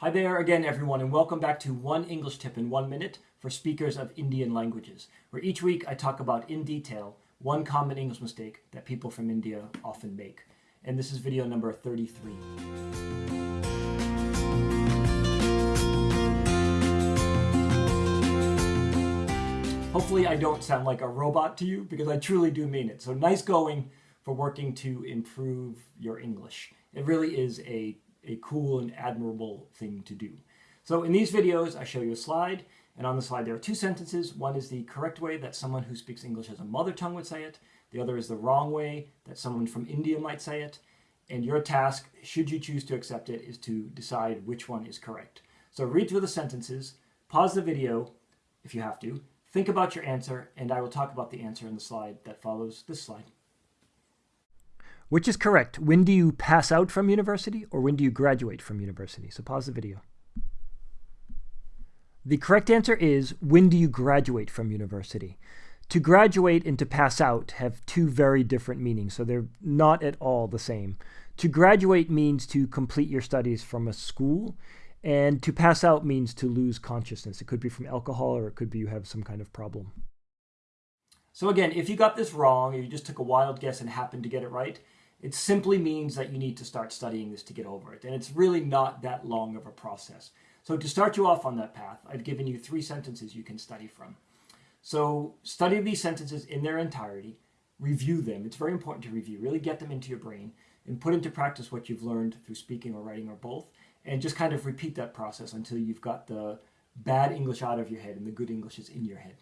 Hi there again, everyone, and welcome back to One English Tip in One Minute for speakers of Indian languages, where each week I talk about in detail one common English mistake that people from India often make. And this is video number 33. Hopefully I don't sound like a robot to you because I truly do mean it. So nice going for working to improve your English. It really is a a cool and admirable thing to do. So in these videos, I show you a slide, and on the slide there are two sentences. One is the correct way that someone who speaks English as a mother tongue would say it. The other is the wrong way that someone from India might say it. And your task, should you choose to accept it, is to decide which one is correct. So read through the sentences, pause the video if you have to, think about your answer, and I will talk about the answer in the slide that follows this slide. Which is correct? When do you pass out from university or when do you graduate from university? So pause the video. The correct answer is when do you graduate from university? To graduate and to pass out have two very different meanings, so they're not at all the same. To graduate means to complete your studies from a school, and to pass out means to lose consciousness. It could be from alcohol or it could be you have some kind of problem. So again, if you got this wrong or you just took a wild guess and happened to get it right, it simply means that you need to start studying this to get over it. And it's really not that long of a process. So to start you off on that path, I've given you three sentences you can study from. So study these sentences in their entirety, review them. It's very important to review, really get them into your brain and put into practice what you've learned through speaking or writing or both. And just kind of repeat that process until you've got the bad English out of your head and the good English is in your head.